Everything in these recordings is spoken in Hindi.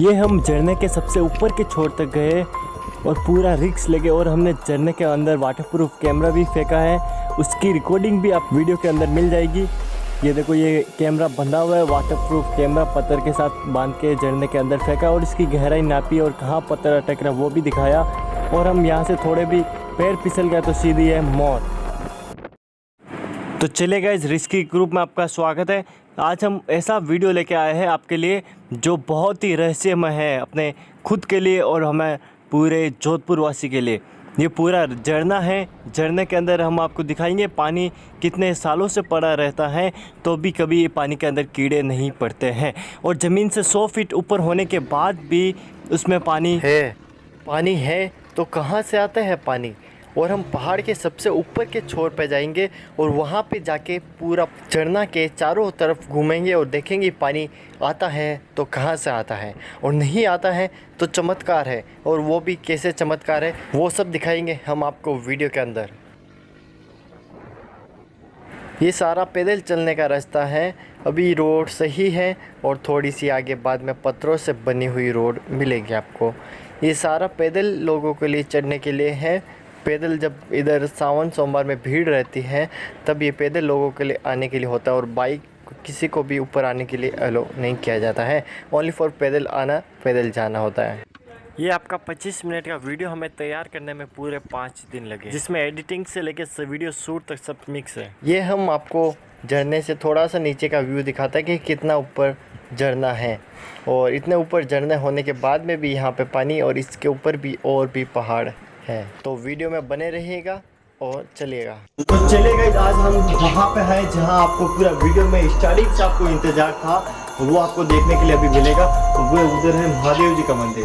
ये हम झरने के सबसे ऊपर के छोर तक गए और पूरा रिक्स लगे और हमने झरने के अंदर वाटरप्रूफ कैमरा भी फेंका है। उसकी रिकॉर्डिंग भी आप वीडियो के अंदर मिल जाएगी। ये देखो, ये कैमरा बंधा हुआ है वाटरप्रूफ कैमरा पत्थर के साथ बाँध के झरने के अंदर फेंका और इसकी गहराई नापी और कहाँ पत्थर अटक रहा वो भी दिखाया। और हम यहाँ से थोड़े भी पैर फिसल गए तो सीधी है मौत। तो चले गए इस रिस्की ग्रुप में आपका स्वागत है। आज हम ऐसा वीडियो लेके आए हैं आपके लिए जो बहुत ही रहस्यमय है अपने खुद के लिए और हमें पूरे जोधपुर वासी के लिए। ये पूरा झरना है झरने के अंदर हम आपको दिखाएँगे पानी कितने सालों से पड़ा रहता है तो भी कभी ये पानी के अंदर कीड़े नहीं पड़ते हैं। और ज़मीन से 100 फीट ऊपर होने के बाद भी उसमें पानी है। पानी है तो कहाँ से आता है पानी? और हम पहाड़ के सबसे ऊपर के छोर पर जाएँगे और वहाँ पे जाके पूरा झरना के चारों तरफ़ घूमेंगे और देखेंगे पानी आता है तो कहाँ से आता है और नहीं आता है तो चमत्कार है और वो भी कैसे चमत्कार है, वो सब दिखाएँगे हम आपको वीडियो के अंदर। ये सारा पैदल चलने का रास्ता है। अभी रोड सही है और थोड़ी सी आगे बाद में पत्थरों से बनी हुई रोड मिलेगी आपको। ये सारा पैदल लोगों के लिए चढ़ने के लिए है। पैदल जब इधर सावन सोमवार में भीड़ रहती है तब ये पैदल लोगों के लिए आने के लिए होता है और बाइक किसी को भी ऊपर आने के लिए अलो नहीं किया जाता है। ओनली फॉर पैदल आना पैदल जाना होता है। ये आपका 25 मिनट का वीडियो हमें तैयार करने में पूरे पाँच दिन लगे। जिसमें एडिटिंग से लेकर वीडियो शूट तक सब मिक्स है। ये हम आपको झरने से थोड़ा सा नीचे का व्यू दिखाता है कि कितना ऊपर झरना है। और इतने ऊपर झरने होने के बाद में भी यहाँ पे पानी और इसके ऊपर भी और भी पहाड़। है। तो वीडियो में बने रहिएगा और चलेगा तो चलेगा आज हम वहाँ पे हैं जहाँ आपको पूरा वीडियो में स्टार्टिंग से आपको इंतज़ार था, वो आपको देखने के लिए अभी मिलेगा। तो वो उधर है महादेव जी का मंदिर।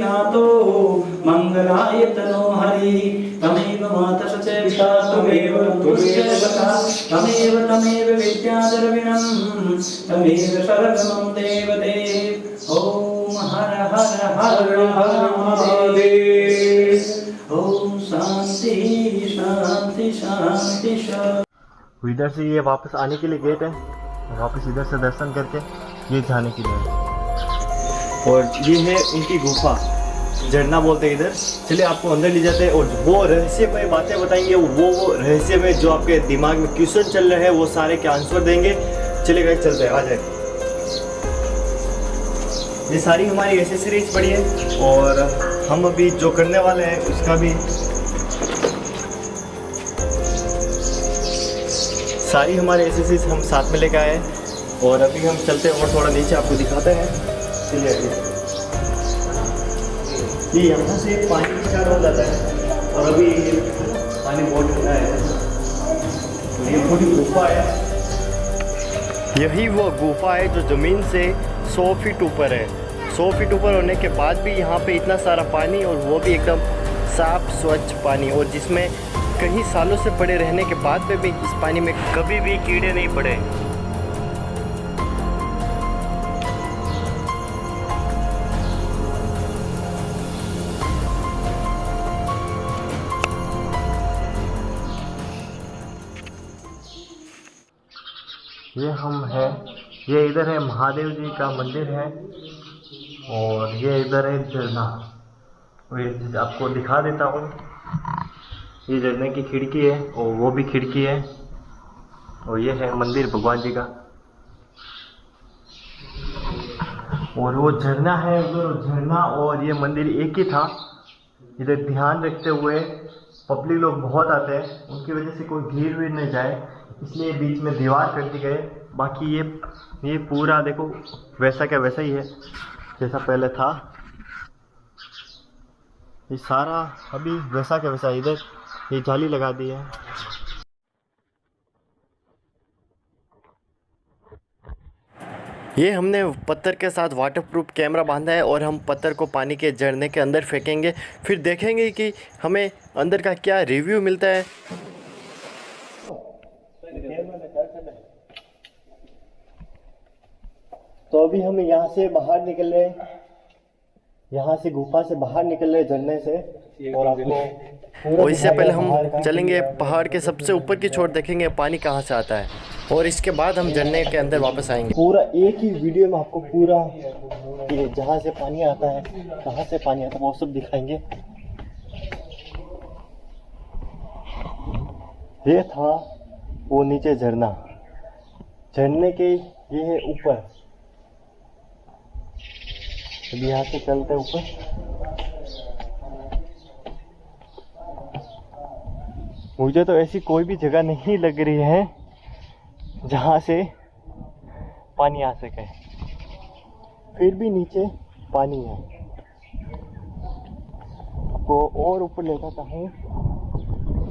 नाथो मङ्गलाय तनो हरि तमेव माता च पिता त्वमेव तुल्यः तमेव तमेव विद्याधर्मिणं तमेव सर्वमं देवते ॐ हर हर हर हर महादेव। ॐ शान्ति शान्ति शान्ति शान्ति तो इधर से ये वापस आने के लिए गेट है। वापस इधर से दर्शन करके ये जाने के लिए। और ये है उनकी गुफा। झरना बोलते हैं इधर। चलिए, आपको अंदर ले जाते हैं और वो रहस्यमय बातें बताएँगे। वो वो रहस्यमय जो आपके दिमाग में क्वेश्चन चल रहे हैं, वो सारे के आंसर देंगे। चलिए गाइस चलते हैं, आ जाए। ये सारी हमारी एसेसरीज पड़ी है और हम अभी जो करने वाले हैं, उसका भी सारी हमारे एसेसरीज हम साथ में लेकर आए और अभी हम चलते हैं और थोड़ा नीचे, आपको दिखाते हैं। चलिए आगे ये यहाँ से पानी स्टार्ट हो जाता है और अभी ये पानी बहुत ठंडा है। ये पूरी गुफा है। यही वो गुफा है जो ज़मीन से 100 फीट ऊपर है। 100 फीट ऊपर होने के बाद भी यहाँ पे इतना सारा पानी और वो भी एकदम साफ़, स्वच्छ पानी और जिसमें कई सालों से पड़े रहने के बाद में भी इस पानी में कभी भी कीड़े नहीं पड़े। ये हम है। ये इधर है महादेव जी का मंदिर है और ये इधर है झरना। आपको दिखा देता हूँ। ये झरने की खिड़की है और वो भी खिड़की है। और ये है मंदिर भगवान जी का। और वो झरना है उधर झरना और ये मंदिर एक ही था। इधर ध्यान रखते हुए पब्लिक लोग बहुत आते हैं। उनकी वजह से कोई भीड़ वीड़ नहीं जाए। इसलिए बीच में दीवार कर दी गई। बाकी ये ये पूरा देखो, वैसा क्या वैसा ही है, जैसा पहले था। ये सारा अभी वैसा क्या वैसा इधर ये जाली लगा दी है। ये हमने पत्थर के साथ वाटरप्रूफ कैमरा बांधा है और हम पत्थर को पानी के झरने के अंदर फेंकेंगे। फिर देखेंगे कि हमें अंदर का क्या रिव्यू मिलता है। तो अभी हम यहाँ से बाहर निकल रहे यहाँ से गुफा से बाहर निकल रहे झरने से। और आपको और इससे पहले हम चलेंगे पहाड़ के सबसे ऊपर की छोर देखेंगे पानी कहाँ से आता है। और इसके बाद हम झरने के अंदर वापस आएँगे। पूरा एक ही वीडियो में आपको पूरा ये जहाँ से पानी आता है कहाँ से पानी आता है वो सब दिखाएँगे। ये था वो नीचे झरना। झरने के ये है ऊपर। अभी यहाँ से चलते ऊपर। मुझे तो ऐसी कोई भी जगह नहीं लग रही है जहाँ से पानी आ सके। फिर भी नीचे पानी है। आपको और ऊपर ले जाता हूँ।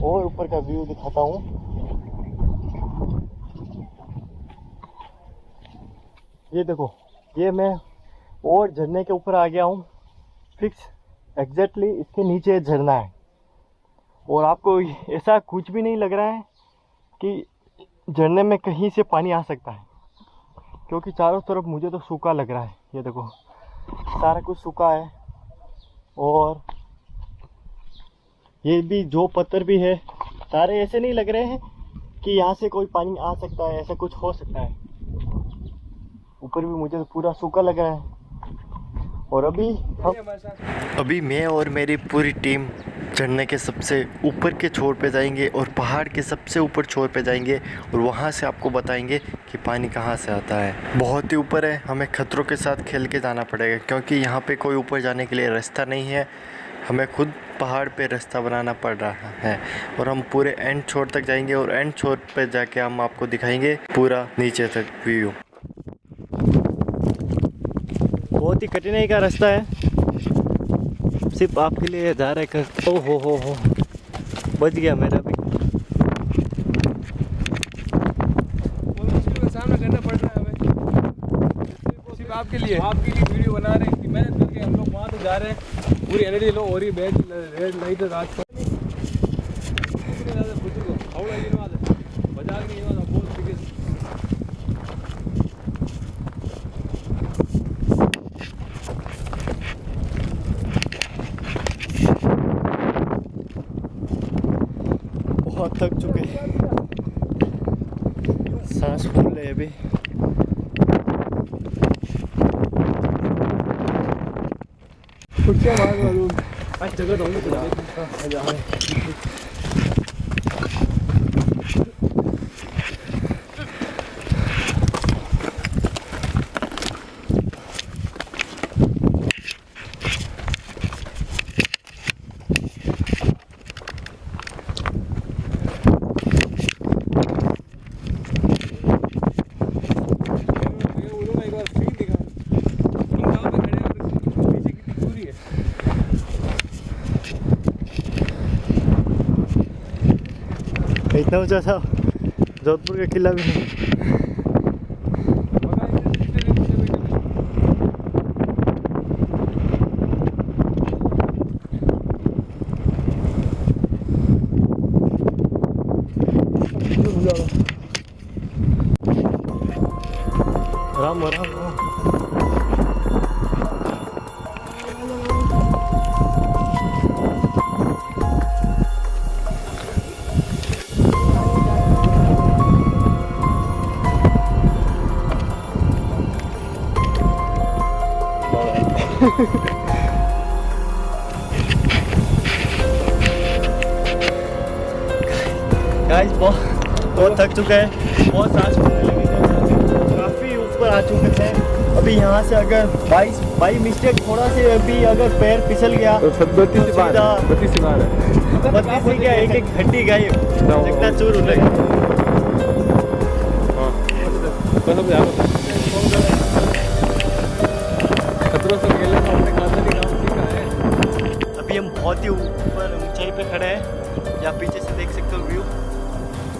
और ऊपर का व्यू दिखाता हूँ। ये देखो, ये मैं और झरने के ऊपर आ गया हूँ। फिक्स एग्जैक्टली इसके नीचे झरना है। और आपको ऐसा कुछ भी नहीं लग रहा है कि झरने में कहीं से पानी आ सकता है। क्योंकि चारों तरफ़ मुझे तो सूखा लग रहा है। ये देखो, सारा कुछ सूखा है। और ये भी जो पत्थर भी है, सारे ऐसे नहीं लग रहे हैं कि यहाँ से कोई पानी आ सकता है, ऐसा कुछ हो सकता है। ऊपर भी मुझे तो पूरा सूखा लग रहा है। और अभी हम अभी मैं और मेरी पूरी टीम झरने के सबसे ऊपर के छोर पे जाएँगे और पहाड़ के सबसे ऊपर छोर पे जाएँगे और वहाँ से आपको बताएँगे कि पानी कहाँ से आता है। बहुत ही ऊपर है, हमें खतरों के साथ खेल के जाना पड़ेगा क्योंकि यहाँ पे कोई ऊपर जाने के लिए रास्ता नहीं है। हमें खुद पहाड़ पे रास्ता बनाना पड़ रहा है और हम पूरे एंड छोर तक जाएँगे और एंड छोर पे जाके हम आपको दिखाएँगे पूरा नीचे तक व्यू। ही कठिनाई का रास्ता है। सिर्फ़ आपके लिए जा रहे कर ओ हो हो हो। बच गया मेरा भी। सामना करना पड़ रहा है हमें सिर्फ़ आपके लिए। आपके लिए वीडियो बना रहे हैं कि मेहनत करके हम लोग वहाँ तो जा रहे हैं। पूरी एनर्जी लो और ही बैच रेड लाइट रात को बाज़ार की बहुत बिगेस्ट बहुत थक चुके हैं सांस फूल है अभी कुर्सियाँ मार मालूम आज जगह तो होगी मैं बोलूँगा एक बार सीन दिखा हम जहाँ पे खड़े हैं और पीछे कितनी दूरी है ऊँचा था जोधपुर का किला भी नहीं गाइस बहुत बहुत थक चुके हैं। बहुत सांस फूलने लगी काफ़ी ऊपर आ चुके थे अभी यहाँ से अगर बाईस बाई मिस्टेक थोड़ा से अभी अगर पैर फिसल गया तो सब बत्तीस तो बत्तीस क्या एक एक घंटी गायब चिकना चूर हो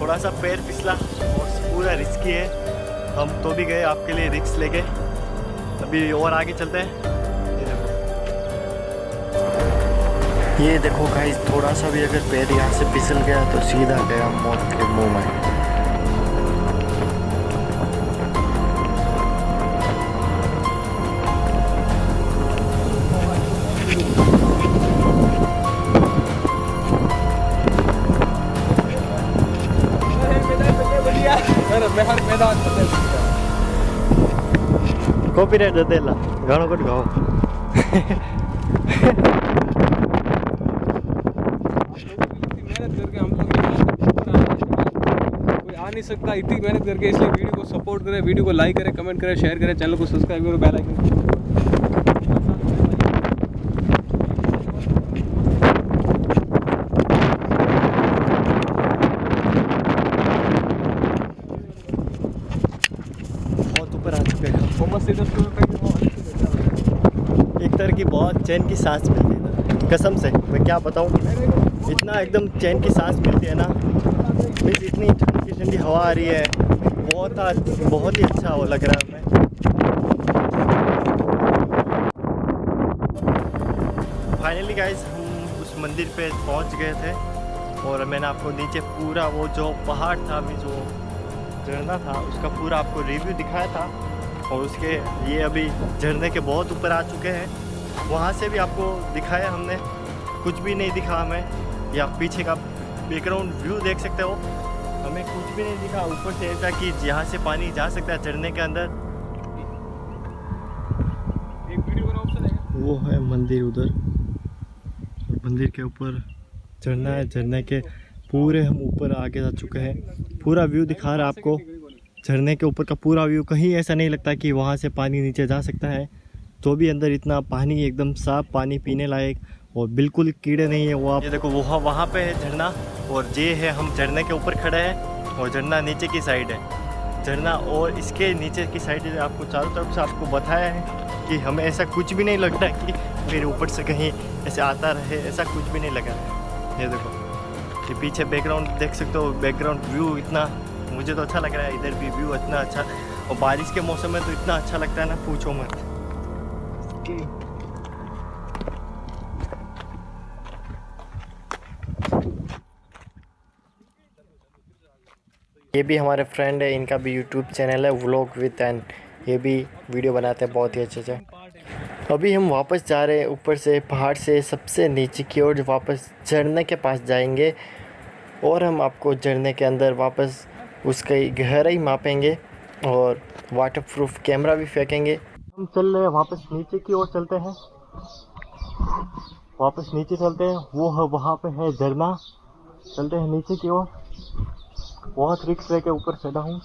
थोड़ा सा पैर फिसला और पूरा रिस्की है। हम तो भी गए आपके लिए रिक्स लेके। अभी और आगे चलते हैं। ये देखो भाई थोड़ा सा भी अगर पैर यहाँ से पिसल गया तो सीधा गया मौत के मुँह में। तक ऊपर आए કટ आ नहीं सकता, इतनी मेहनत करके इसलिए वीडियो को सपोर्ट करें, वीडियो को लाइक करें कमेंट करें शेयर करें चैनल को सब्सक्राइब करें बेल आइकन बहुत ऊपर आ चुके हैं थॉमस एडिसन पे भी वो एक तरह की बहुत चैन की सांस मिलती है कसम से, मैं क्या बताऊँ? इतना एकदम चैन की सांस मिलती है ना। मीन्स इतनी ठंडी ठंडी हवा आ रही है। बहुत आज, बहुत ही अच्छा लग रहा है फाइनली गाइज़ हम उस मंदिर पे पहुँच गए थे। और मैंने आपको नीचे पूरा वो जो पहाड़ था, अभी जो झरना था, उसका पूरा आपको रिव्यू दिखाया था। और उसके, ये अभी झरने के बहुत ऊपर आ चुके हैं। वहाँ से भी आपको दिखाया हमने। कुछ भी नहीं दिखा हमें। या पीछे का बैकग्राउंड व्यू देख सकते हो। हमें कुछ भी नहीं दिखा। ऊपर से ऐसा कि यहाँ से पानी जा सकता है झरने के अंदर। एक वीडियो का ऑप्शन है। वो है मंदिर उधर। और मंदिर के ऊपर झरना है। झरने के पूरे हम ऊपर आगे जा चुके हैं। पूरा व्यू दिखा रहा है आपको। झरने के ऊपर का पूरा व्यू कहीं ऐसा नहीं लगता कि वहाँ से पानी नीचे जा सकता है। तो भी अंदर इतना पानी, एकदम साफ़ पानी पीने लायक और बिल्कुल कीड़े नहीं है वो आप ये देखो वहाँ वहाँ पे है झरना और ये है हम झरने के ऊपर खड़े हैं और झरना नीचे की साइड है। झरना और इसके नीचे की साइड आपको चारों तरफ़ से आपको बताया है कि हमें ऐसा कुछ भी नहीं लगता कि मेरे ऊपर से कहीं ऐसे आता रहे, ऐसा कुछ भी नहीं लगा। ये देखो, ये पीछे बैकग्राउंड देख सकते हो बैकग्राउंड व्यू इतना, मुझे तो अच्छा लग रहा है, इधर भी व्यू इतना अच्छा। और बारिश के मौसम में तो इतना अच्छा लगता है ना, पूछो मत। ये भी हमारे फ्रेंड है, इनका भी यूट्यूब चैनल है व्लॉग विद एन ये भी वीडियो बनाते हैं बहुत ही अच्छे से। अभी हम वापस जा रहे हैं ऊपर से, पहाड़ से, सबसे नीचे की ओर, वापस झरने के पास जाएँगे और हम आपको झरने के अंदर वापस उसकी गहराई मापेंगे और वाटरप्रूफ कैमरा भी फेंकेंगे। हम चल रहे हैं, वापस नीचे की ओर चलते हैं। वापस नीचे चलते हैं, वो है, वहाँ पे है झरना। चलते हैं नीचे की ओर। बहुत रिक्स लेके ऊपर चढ़ा हूँ।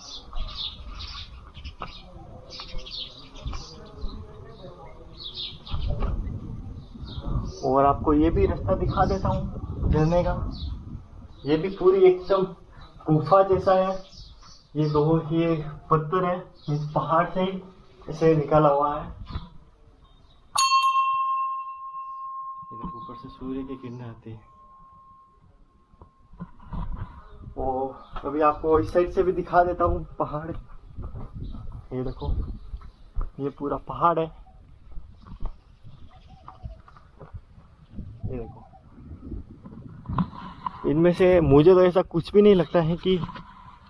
और आपको ये भी रास्ता दिखा देता हूँ झरने का। ये भी पूरी एकदम गुफा जैसा है। ये दो, ये पत्थर है, इस पहाड़ से ही। इसे निकाला हुआ है इधर ऊपर से सूर्य की किरणें आती है और अभी आपको इस साइड से भी दिखा देता हूँ पहाड़ ये देखो ये पूरा पहाड़ है ये देखो इनमें से मुझे तो ऐसा कुछ भी नहीं लगता है कि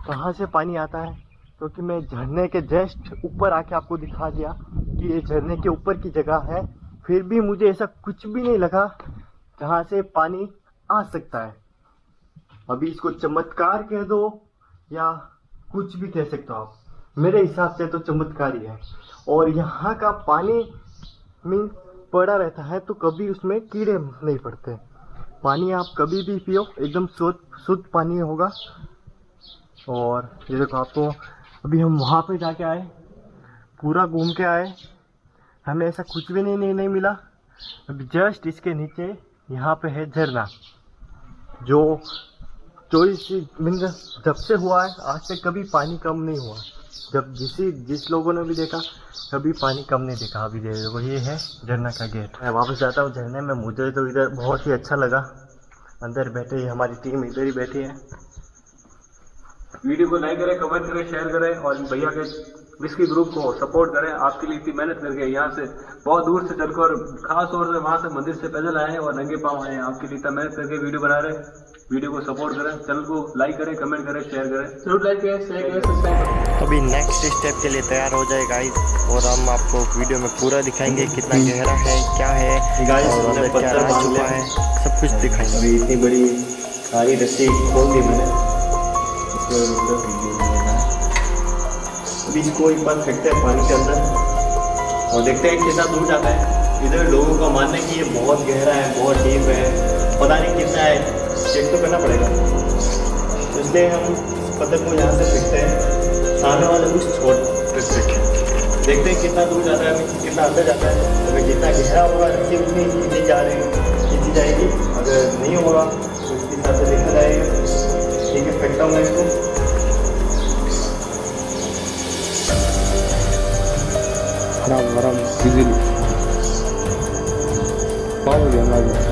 कहाँ से पानी आता है क्योंकि मैं झरने के जस्ट ऊपर आके आपको दिखा दिया कि ये झरने के ऊपर की जगह है। फिर भी मुझे ऐसा कुछ भी नहीं लगा जहाँ से पानी आ सकता है। अभी इसको चमत्कार कह दो या कुछ भी कह सकते हो आप। मेरे हिसाब से तो चमत्कार ही है। और यहाँ का पानी मीन पड़ा रहता है तो कभी उसमें कीड़े नहीं पड़ते। पानी आप कभी भी पियो, एकदम शुद्ध शुद्ध पानी होगा। और ये देखो आपको अभी हम वहाँ पे जाके आए पूरा घूम के आए। हमें ऐसा कुछ भी नहीं नहीं, नहीं मिला। अभी जस्ट इसके नीचे यहाँ पे है झरना जो चौबीस मिनट जब से हुआ है आज से कभी पानी कम नहीं हुआ। जब जिसी जिस लोगों ने भी देखा कभी पानी कम नहीं देखा। अभी दे देखो ये है झरना का गेट। मैं वापस जाता हूँ झरने में। मुझे तो इधर बहुत ही अच्छा लगा। अंदर बैठे हमारी टीम इधर ही बैठी है। वीडियो को लाइक करें कमेंट करें शेयर करें और भैया के विस्की ग्रुप को सपोर्ट करें। आपके लिए इतनी मेहनत करके यहाँ से बहुत दूर से चलकर खास तौर से वहाँ से मंदिर से पैदल आए हैं और नंगे पाँव आए हैं। आपके लिए इतना मेहनत करके वीडियो बना रहे हैं। वीडियो को सपोर्ट करें चैनल को लाइक करें कमेंट करें शेयर करें। ज़रूर लाइक करें शेयर करें सब्सक्राइब करें। अभी नेक्स्ट स्टेप के लिए तैयार हो जाए गाइस और हम आपको वीडियो में पूरा दिखाएँगे कितना गहरा है क्या है और क्या। है सब कुछ दिखाएँगे। अभी इतनी बड़ी सारी रस्सी खोल दी मैंने। इसमें मतलब वीडियो नहीं है अभी इसको एक बार फेंकते हैं पानी के अंदर और देखते हैं कितना दूर जाता है। इधर लोगों का मानना है कि ये बहुत गहरा है, बहुत डीप है। पता नहीं कितना है चेक तो करना पड़ेगा। इसलिए हम पत्थर को यहाँ से फेंकते हैं। सामने वाले कुछ छोड़ फेंकते हैं देखते हैं कितना दूर जाता है, कितना अंदर जाता है। अगर जितना गहरा होगा रस्सी उतनी जा रही खींची जाएगी। अगर नहीं होगा तो इसके हिसाब से देखा जाएगा। ठीक है, फेंकता हूँ मैं इसको। आराम आराम इजीली पाँव हो गया हमारा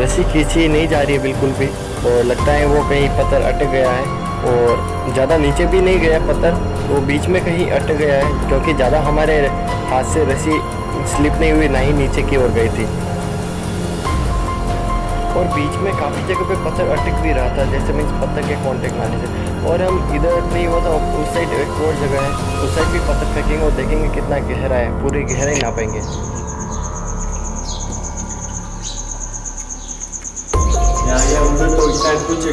रस्सी खींची नहीं जा रही है बिल्कुल भी, और लगता है वो कहीं पत्थर अटक गया है। और ज़्यादा नीचे भी नहीं गया पत्थर, वो बीच में कहीं अटक गया है, क्योंकि ज़्यादा हमारे हाथ से रस्सी स्लिप नहीं हुई, ना ही नीचे की ओर गई थी। और बीच में काफ़ी जगह पे पत्थर अटक भी रहा था, जैसे मीन्स पत्थर के कांटेक्ट आने से। और हम इधर नहीं हुआ था, उस साइड एक और जगह है, उस साइड भी पत्थर फेंकेंगे और देखेंगे कितना गहरा है, पूरी गहराई नापेंगे। यहाँ ये उधर तो इस साइड कुछ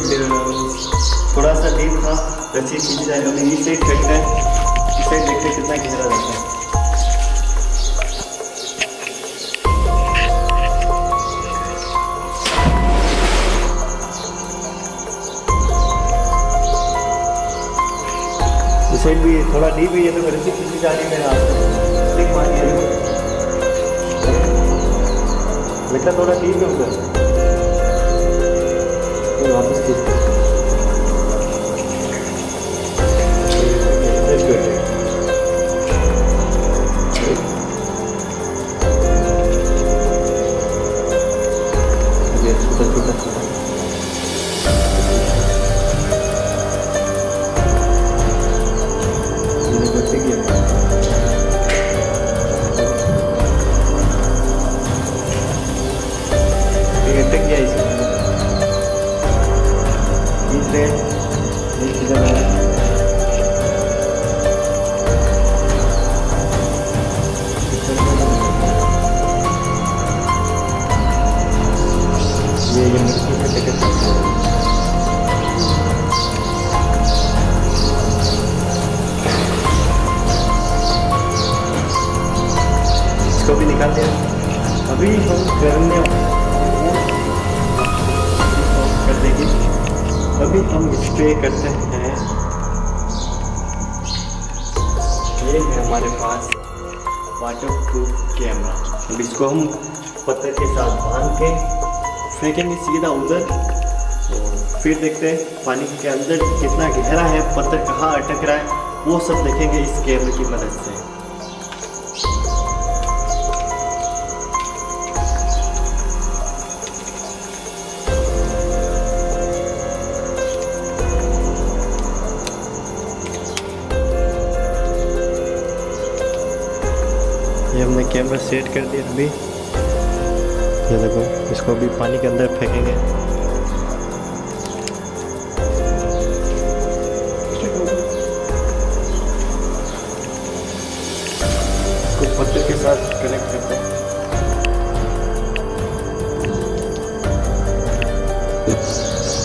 थोड़ा सा डीप था रस्सी खींची जाएगी अभी इस साइड फेंकते हैं देखते कितना गहरा रहता है साइड भी थोड़ा डीप है तो रस्सी खींची जा रही है? मेरे से मार दिया बेटा थोड़ा डीप है उधर फिर पे करते हैं। ये है हमारे पास वाटर प्रूफ कैमरा अब इसको हम पत्थर के साथ बाँध के फेंकेंगे सीधा उधर। फिर देखते हैं पानी के अंदर कितना गहरा है, पत्थर कहाँ अटक रहा है, वो सब देखेंगे इस कैमरे की मदद से। हमने कैमरा सेट कर दिया अभी। ये देखो, इसको अभी पानी के अंदर फेंकेंगे। पत्थर के साथ कनेक्ट करते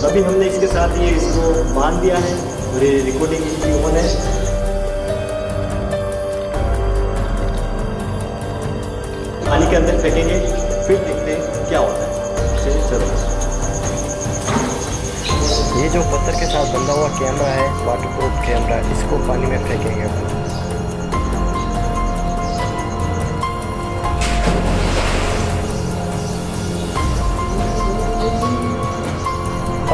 अभी हमने इसके साथ ये इसको बाँध दिया है, और ये रिकॉर्डिंग ऑन है। अंदर फेंकेंगे फिर देखते हैं क्या होता है। चलो। ये जो पत्थर के साथ बंधा हुआ कैमरा है वाटर प्रूफ कैमरा, इसको पानी में फेंकेंगे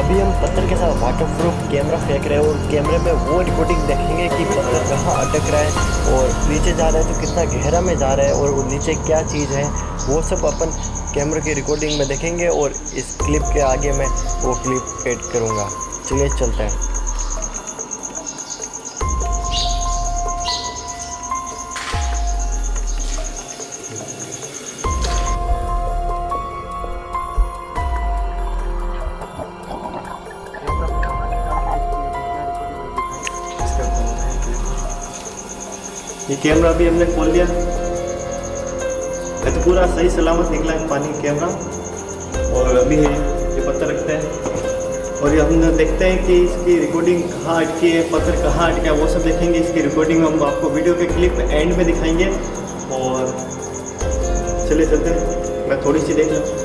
अभी हम पत्थर के साथ वाटर प्रूफ कैमरा फेंक रहे हैं और कैमरे में वो रिकॉर्डिंग देखेंगे कि पत्थर कहाँ अटक रहा है और नीचे जा रहा है तो कितना गहरा में जा रहा है और वो नीचे क्या चीज़ है, वो सब अपन कैमरे की रिकॉर्डिंग में देखेंगे और इस क्लिप के आगे मैं वो क्लिप एड करूँगा। चलिए चलते हैं। कैमरा भी हमने खोल लिया। तो पूरा सही सलामत निकला है पानी कैमरा। और अभी है, ये पत्थर रखते हैं। और ये हम देखते हैं कि इसकी रिकॉर्डिंग कहाँ अटकी है, पत्थर कहाँ अटका है, वो सब देखेंगे। इसकी रिकॉर्डिंग हम आपको वीडियो के क्लिप एंड में दिखाएँगे। और चले चलते हैं। मैं थोड़ी सी देख लूँ।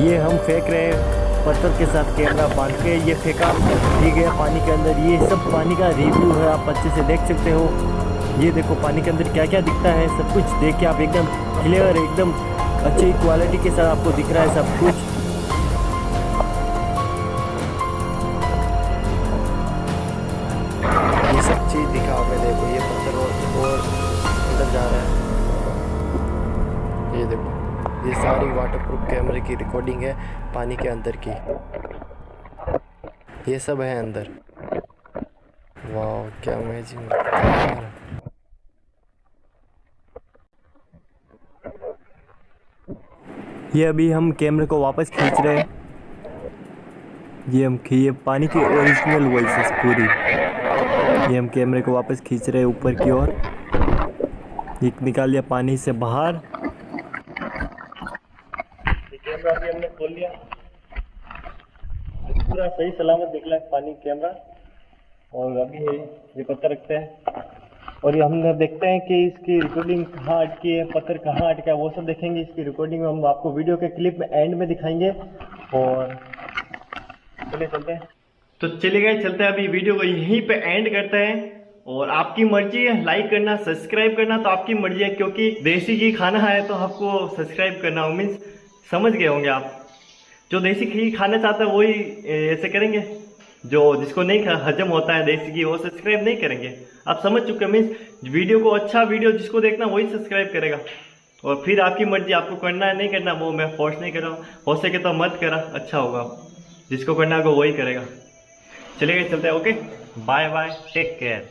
ये हम फेंक रहे हैं पत्थर के साथ कैमरा बाँध के, ये फेंका ये गया पानी के अंदर। ये सब पानी का रिव्यू है, आप अच्छे से देख सकते हो। ये देखो, पानी के अंदर क्या क्या दिखता है, सब कुछ देख के आप एकदम क्लियर एकदम अच्छी क्वालिटी के साथ आपको दिख रहा है सब कुछ। पानी के अंदर की। ये सब है अंदर। वाह, क्या अमेजिंग ये अभी हम कैमरे को वापस खींच रहे हैं। ये हम ये पानी की ओरिजिनल वॉइस पूरी। ये हम कैमरे को वापस खींच रहे हैं ऊपर की ओर। निकाल लिया पानी से बाहर ये कैमरा भी हमने खोल लिया पूरा सही सलामत निकला है पानी कैमरा और अभी ये ये पत्थर रखते हैं। और ये हम देखते हैं कि इसकी रिकॉर्डिंग कहाँ अटकी है, पत्थर कहाँ अटका है, वो सब देखेंगे। इसकी रिकॉर्डिंग हम आपको वीडियो के क्लिप में एंड में दिखाएँगे। और चलिए चलते हैं। तो चलिए गए चलते हैं। अभी वीडियो को यहीं पे एंड करते हैं। और आपकी मर्ज़ी है लाइक करना सब्सक्राइब करना तो आपकी मर्ज़ी है, क्योंकि देसी घी खाना है तो आपको सब्सक्राइब करना हो। मीन्स समझ गए होंगे आप। जो देसी घी खाना चाहते हैं वही ऐसे करेंगे। जो जिसको नहीं हजम होता है देसी घी वो सब्सक्राइब नहीं करेंगे। आप समझ चुके मीन्स वीडियो को अच्छा वीडियो जिसको देखना, वही सब्सक्राइब करेगा। और फिर आपकी मर्ज़ी, आपको करना है, नहीं करना, वो मैं फोर्स नहीं कर रहा हूँ। हो सके तो मत करा अच्छा होगा। जिसको करना होगा वही करेगा। चलिए चलते हैं okay bye bye take care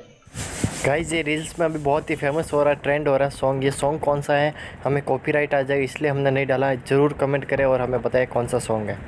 guys ये रील्स में अभी बहुत ही फ़ेमस हो रहा है ट्रेंड हो रहा है सॉन्ग ये सॉन्ग कौन सा है? हमें कॉपीराइट आ जाएगा इसलिए हमने नहीं डाला। ज़रूर कमेंट करें और हमें बताएँ कौन सा सॉन्ग है।